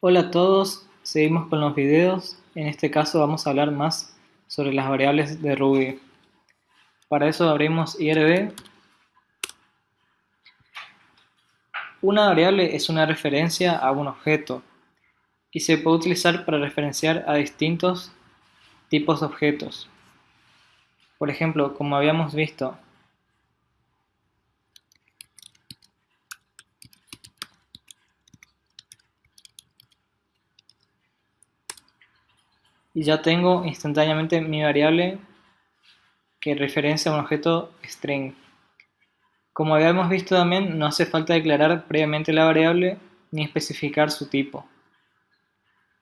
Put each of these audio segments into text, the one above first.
Hola a todos, seguimos con los videos. En este caso vamos a hablar más sobre las variables de Ruby. Para eso abrimos IRB. Una variable es una referencia a un objeto y se puede utilizar para referenciar a distintos tipos de objetos. Por ejemplo, como habíamos visto, y ya tengo instantáneamente mi variable que referencia a un objeto string. Como habíamos visto también, no hace falta declarar previamente la variable ni especificar su tipo.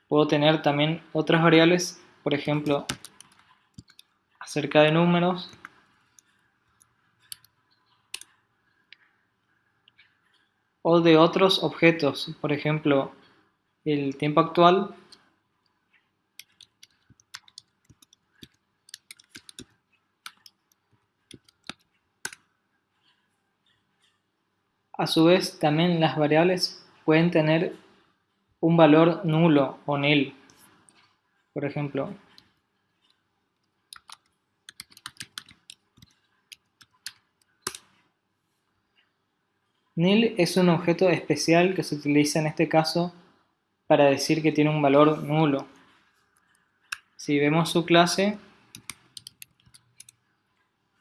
Puedo tener también otras variables, por ejemplo, acerca de números, o de otros objetos, por ejemplo, el tiempo actual A su vez, también las variables pueden tener un valor nulo o nil. Por ejemplo, nil es un objeto especial que se utiliza en este caso para decir que tiene un valor nulo. Si vemos su clase,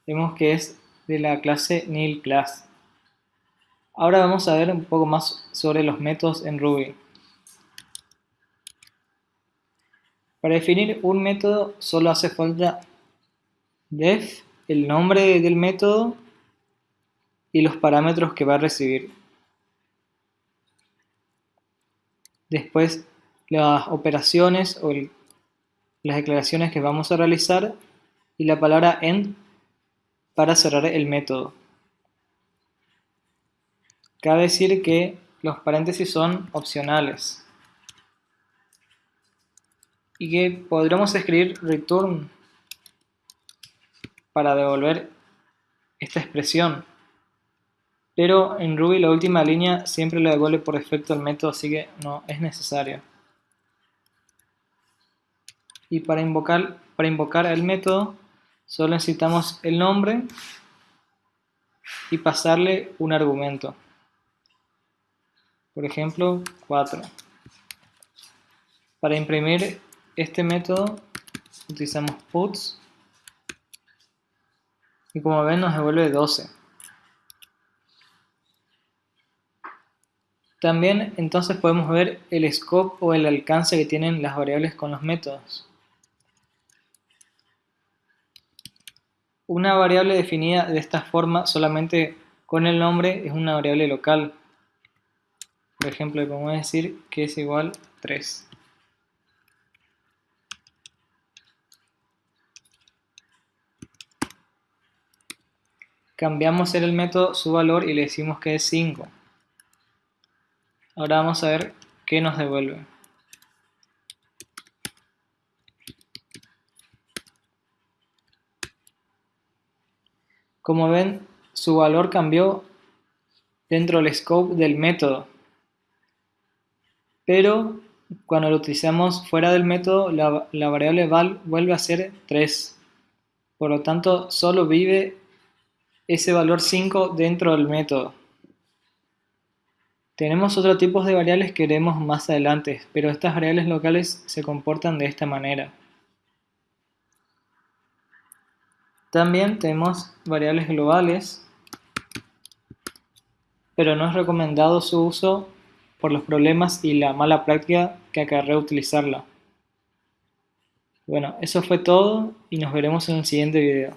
vemos que es de la clase nilClass. Ahora vamos a ver un poco más sobre los métodos en Ruby. Para definir un método solo hace falta def, el nombre del método y los parámetros que va a recibir. Después las operaciones o las declaraciones que vamos a realizar y la palabra end para cerrar el método. Cabe decir que los paréntesis son opcionales. Y que podremos escribir return para devolver esta expresión. Pero en Ruby la última línea siempre le devuelve por defecto el método así que no es necesario. Y para invocar, para invocar el método solo necesitamos el nombre y pasarle un argumento por ejemplo 4. Para imprimir este método utilizamos puts y como ven nos devuelve 12. También entonces podemos ver el scope o el alcance que tienen las variables con los métodos. Una variable definida de esta forma solamente con el nombre es una variable local por ejemplo, podemos decir que es igual 3. Cambiamos en el método su valor y le decimos que es 5. Ahora vamos a ver qué nos devuelve. Como ven, su valor cambió dentro del scope del método pero cuando lo utilizamos fuera del método, la, variable val vuelve a ser 3. Por lo tanto, solo vive ese valor 5 dentro del método. Tenemos otros tipos de variables que veremos más adelante, pero estas variables locales se comportan de esta manera. También tenemos variables globales, pero no es recomendado su uso por los problemas y la mala práctica que acarrea utilizarla. Bueno, eso fue todo y nos veremos en el siguiente video.